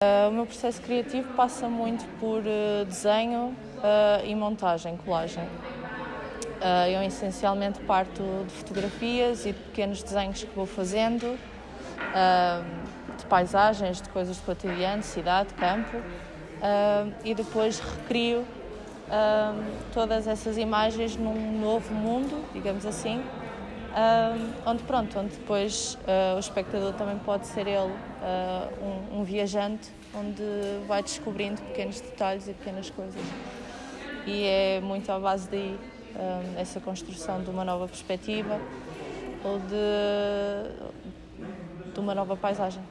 Uh, o meu processo criativo passa muito por uh, desenho uh, e montagem, colagem. eu essencialmente parto de fotografias e de pequenos desenhos que vou fazendo, de paisagens, de coisas do cotidiano, cidade, campo, e depois recrio todas essas imagens num novo mundo, digamos assim, onde pronto, onde depois uh, o espectador também pode ser ele uh, um, um, viajante, onde vai descobrindo pequenos detalhes e pequenas coisas. E é muito à base daí um, essa construção de uma nova perspectiva ou de, de uma nova paisagem.